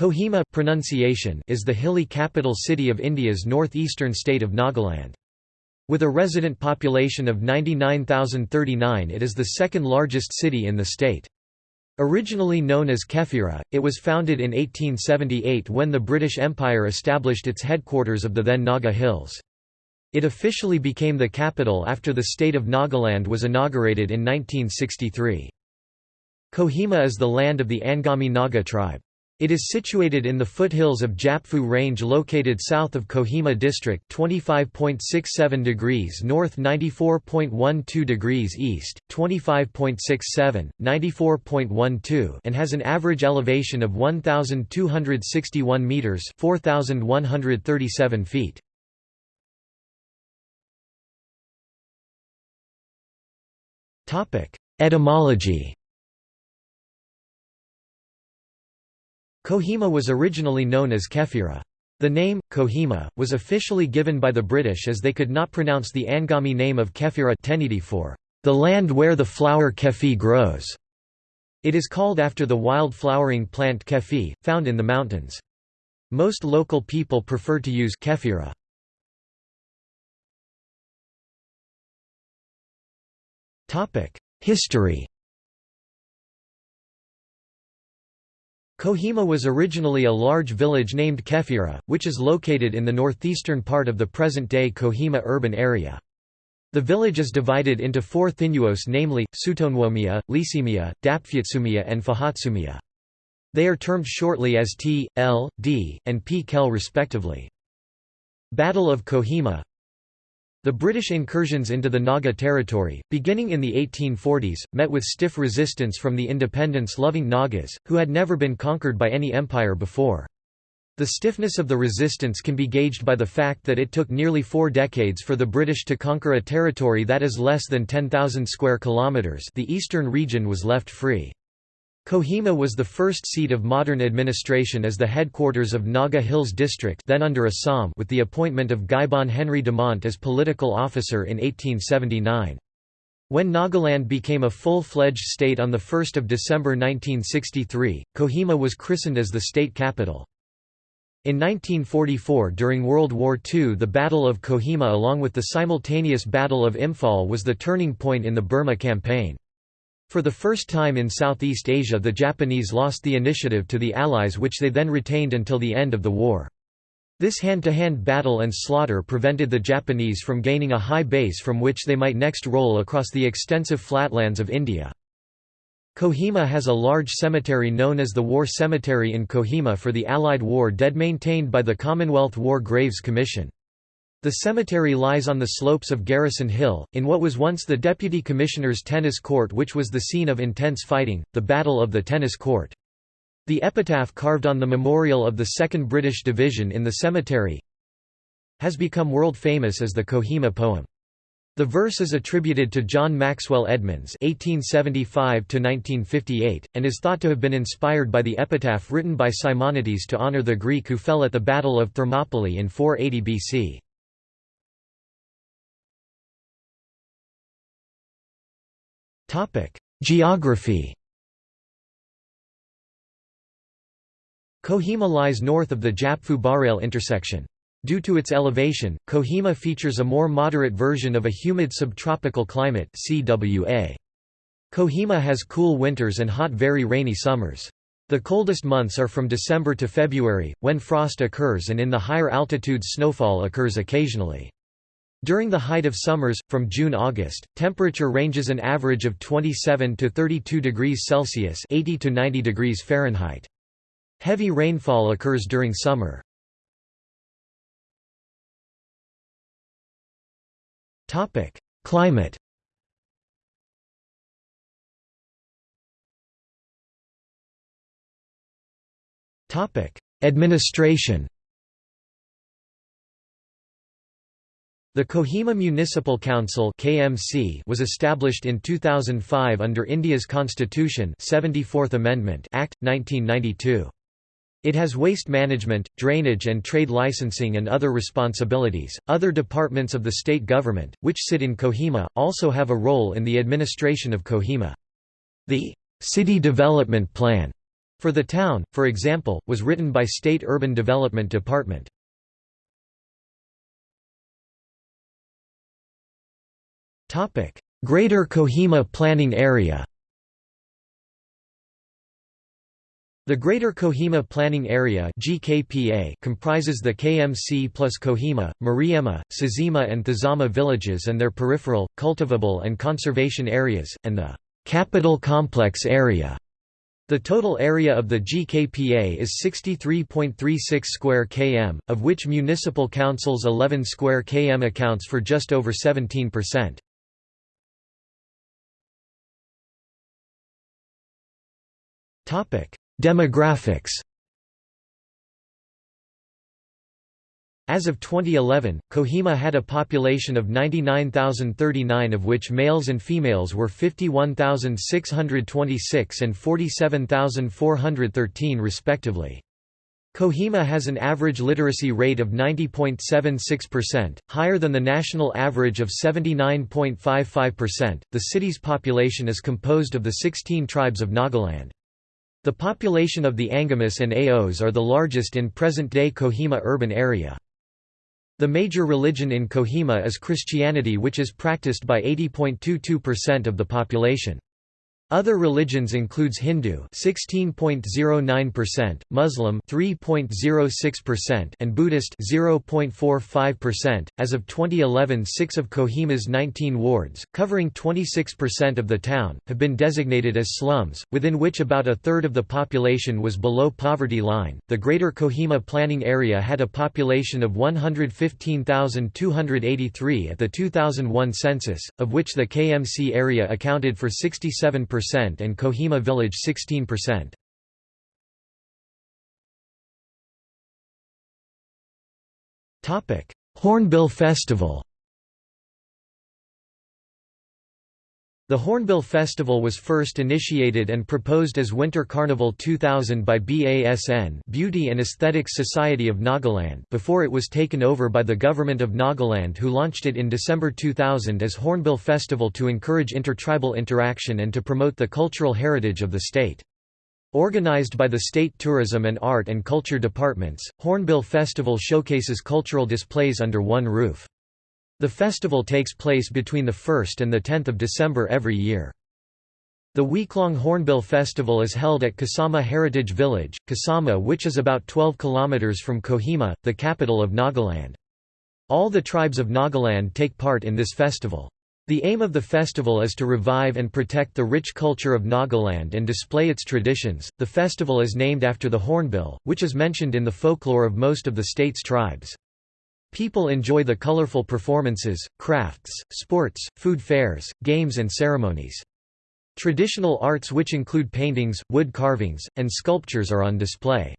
Kohima pronunciation is the hilly capital city of India's northeastern state of Nagaland. With a resident population of 99,039 it is the second largest city in the state. Originally known as Kefira, it was founded in 1878 when the British Empire established its headquarters of the then Naga Hills. It officially became the capital after the state of Nagaland was inaugurated in 1963. Kohima is the land of the Angami Naga tribe. It is situated in the foothills of Japfu Range located south of Kohima district 25.67 degrees north 94.12 degrees east, 25.67, 94.12 and has an average elevation of 1,261 metres 4,137 feet. Etymology Kohima was originally known as Kefira. The name, Kohima, was officially given by the British as they could not pronounce the Angami name of Kefira for the land where the flower kefi grows. It is called after the wild flowering plant kefi, found in the mountains. Most local people prefer to use kefira. History Kohima was originally a large village named Kefira, which is located in the northeastern part of the present-day Kohima urban area. The village is divided into four thinuos namely, Sutonwomia, Lisimia, Dapfyatsumia and Fahatsumia. They are termed shortly as T, L, D, and P. Khel respectively. Battle of Kohima the British incursions into the Naga territory, beginning in the 1840s, met with stiff resistance from the independence-loving Nagas, who had never been conquered by any empire before. The stiffness of the resistance can be gauged by the fact that it took nearly four decades for the British to conquer a territory that is less than 10,000 square kilometres the eastern region was left free. Kohima was the first seat of modern administration as the headquarters of Naga Hills District then under Assam with the appointment of Guybon Henry Damant as political officer in 1879. When Nagaland became a full-fledged state on 1 December 1963, Kohima was christened as the state capital. In 1944 during World War II the Battle of Kohima along with the simultaneous Battle of Imphal was the turning point in the Burma campaign. For the first time in Southeast Asia the Japanese lost the initiative to the Allies which they then retained until the end of the war. This hand-to-hand -hand battle and slaughter prevented the Japanese from gaining a high base from which they might next roll across the extensive flatlands of India. Kohima has a large cemetery known as the War Cemetery in Kohima for the Allied war dead maintained by the Commonwealth War Graves Commission. The cemetery lies on the slopes of Garrison Hill, in what was once the Deputy Commissioner's tennis court which was the scene of intense fighting, the Battle of the Tennis Court. The epitaph carved on the memorial of the 2nd British Division in the cemetery has become world famous as the Kohima poem. The verse is attributed to John Maxwell Edmonds (1875–1958) and is thought to have been inspired by the epitaph written by Simonides to honour the Greek who fell at the Battle of Thermopylae in 480 BC. Topic: Geography. Kohima lies north of the Japfu-Barail intersection. Due to its elevation, Kohima features a more moderate version of a humid subtropical climate CWA. Kohima has cool winters and hot very rainy summers. The coldest months are from December to February, when frost occurs and in the higher altitudes snowfall occurs occasionally. During the height of summers, from June–August, temperature ranges an average of 27 to 32 degrees Celsius 80 to 90 degrees Fahrenheit. Heavy rainfall occurs during summer. Climate Administration The Kohima Municipal Council (KMC) was established in 2005 under India's Constitution 74th Amendment Act 1992. It has waste management, drainage and trade licensing and other responsibilities. Other departments of the state government, which sit in Kohima, also have a role in the administration of Kohima. The City Development Plan For the town, for example, was written by State Urban Development Department. Greater Kohima Planning Area The Greater Kohima Planning Area (GKPA) comprises the KMC plus Kohima, Mariema, Sazima and Thazama villages and their peripheral, cultivable and conservation areas, and the Capital Complex area. The total area of the GKPA is 63.36 square km, of which municipal council's 11 square km accounts for just over 17%. Demographics As of 2011, Kohima had a population of 99,039 of which males and females were 51,626 and 47,413 respectively. Kohima has an average literacy rate of 90.76%, higher than the national average of 79.55%. The city's population is composed of the 16 tribes of Nagaland. The population of the Angamis and Aos are the largest in present-day Kohima urban area. The major religion in Kohima is Christianity which is practiced by 80.22% of the population. Other religions includes Hindu 16.09%, Muslim 3.06% and Buddhist 0.45%. As of 2011, 6 of Kohima's 19 wards, covering 26% of the town, have been designated as slums, within which about a third of the population was below poverty line. The Greater Kohima planning area had a population of 115,283 at the 2001 census, of which the KMC area accounted for 67% and Kohima village 16%. Topic Hornbill Festival The Hornbill Festival was first initiated and proposed as Winter Carnival 2000 by BASN Beauty and Aesthetics Society of Nagaland before it was taken over by the Government of Nagaland who launched it in December 2000 as Hornbill Festival to encourage intertribal interaction and to promote the cultural heritage of the state. Organized by the State Tourism and Art and Culture Departments, Hornbill Festival showcases cultural displays under one roof. The festival takes place between the 1st and the 10th of December every year. The week-long Hornbill Festival is held at Kisama Heritage Village, Kisama which is about 12 kilometers from Kohima, the capital of Nagaland. All the tribes of Nagaland take part in this festival. The aim of the festival is to revive and protect the rich culture of Nagaland and display its traditions. The festival is named after the hornbill, which is mentioned in the folklore of most of the state's tribes. People enjoy the colorful performances, crafts, sports, food fairs, games and ceremonies. Traditional arts which include paintings, wood carvings, and sculptures are on display.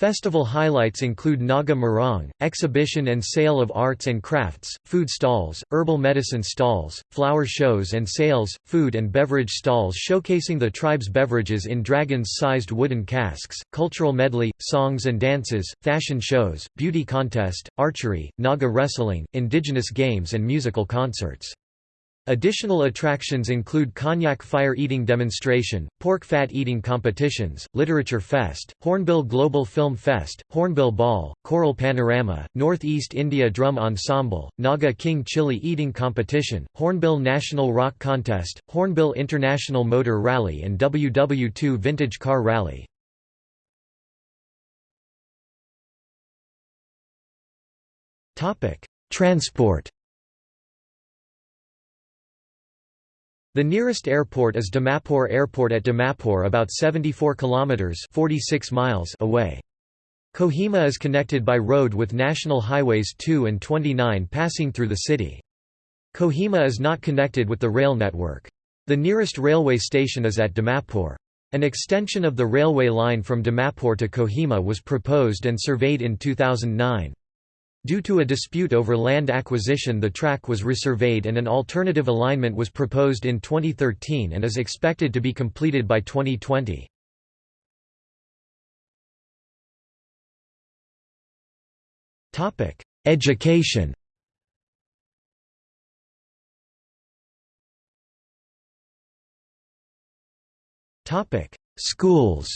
Festival highlights include Naga Morung, exhibition and sale of arts and crafts, food stalls, herbal medicine stalls, flower shows and sales, food and beverage stalls showcasing the tribe's beverages in dragons-sized wooden casks, cultural medley, songs and dances, fashion shows, beauty contest, archery, Naga wrestling, indigenous games and musical concerts. Additional attractions include Konyak fire eating demonstration, pork fat eating competitions, literature fest, Hornbill Global Film Fest, Hornbill Ball, Choral Panorama, Northeast India Drum Ensemble, Naga King Chili eating competition, Hornbill National Rock Contest, Hornbill International Motor Rally and WW2 Vintage Car Rally. Transport The nearest airport is Dimapur Airport at Dimapur about 74 kilometers 46 miles away. Kohima is connected by road with national highways 2 and 29 passing through the city. Kohima is not connected with the rail network. The nearest railway station is at Dimapur. An extension of the railway line from Dimapur to Kohima was proposed and surveyed in 2009. Due to a dispute over land acquisition the track was resurveyed and an alternative alignment was proposed in 2013 and is expected to be completed by 2020. Education Schools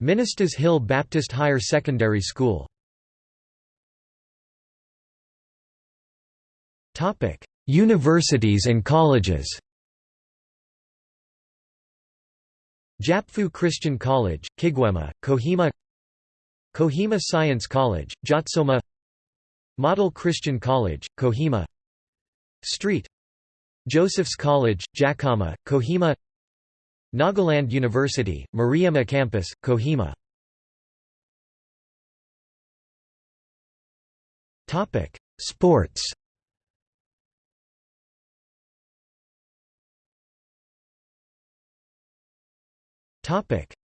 Ministers Hill Baptist Higher Secondary School. Universities and colleges. Japfu Christian College, Kigwema, Kohima. Kohima Science College, Jotsoma Model Christian College, Kohima. Street. Joseph's College, Jakama, Kohima Nagaland University, Mariema Campus, Kohima Sports.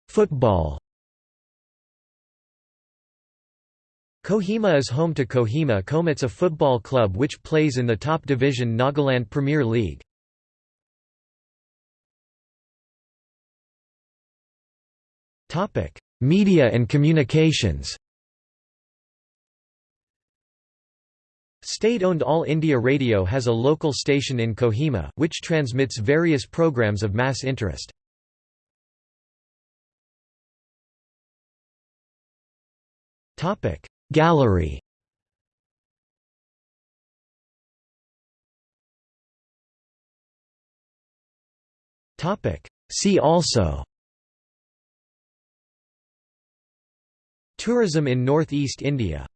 Football. Kohima is home to Kohima Komets a football club which plays in the top division Nagaland Premier League. Media and communications State-owned All India Radio has a local station in Kohima, which transmits various programs of mass interest. Topic. Gallery Topic. See also Tourism in northeast India